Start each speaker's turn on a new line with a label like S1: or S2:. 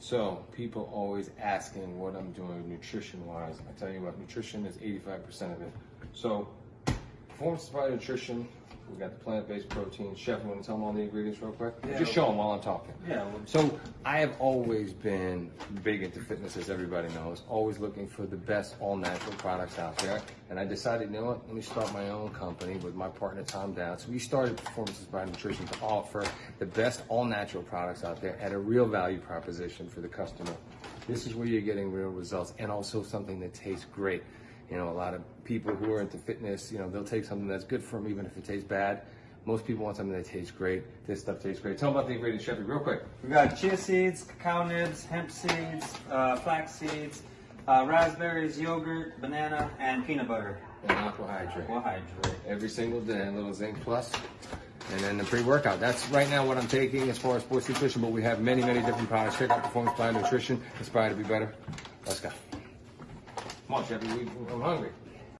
S1: So people always asking what I'm doing nutrition wise. I tell you what, nutrition is 85% of it. So performance inspired nutrition. We got the plant-based protein. Chef, you want to tell them all the ingredients real quick?
S2: Yeah.
S1: Just show them while I'm talking.
S2: Yeah, well-
S1: So I have always been big into fitness, as everybody knows. Always looking for the best all-natural products out there. And I decided, you know what? Let me start my own company with my partner Tom Dowd. So we started Performance Inspired Nutrition to offer the best all-natural products out there at a real value proposition for the customer. This is where you're getting real results, and also something that tastes great. You know, a lot of people who are into fitness, you know, they'll take something that's good for them, even if it tastes bad. Most people want something that tastes great. This stuff tastes great. Tell them about the ingredients, Chef, real quick.
S2: We got chia seeds, cacao nibs, hemp seeds, uh, flax seeds, uh, raspberries, yogurt, banana, and peanut butter.
S1: And
S2: AquaHydrate.
S1: Every single day, a little zinc plus. And then the pre-workout. That's right now what I'm taking as far as sports nutrition, but we have many, many different products. Check out Performance Plan Nutrition. Inspired to be better. Let's go. Come on, Chef. we- I'm hungry.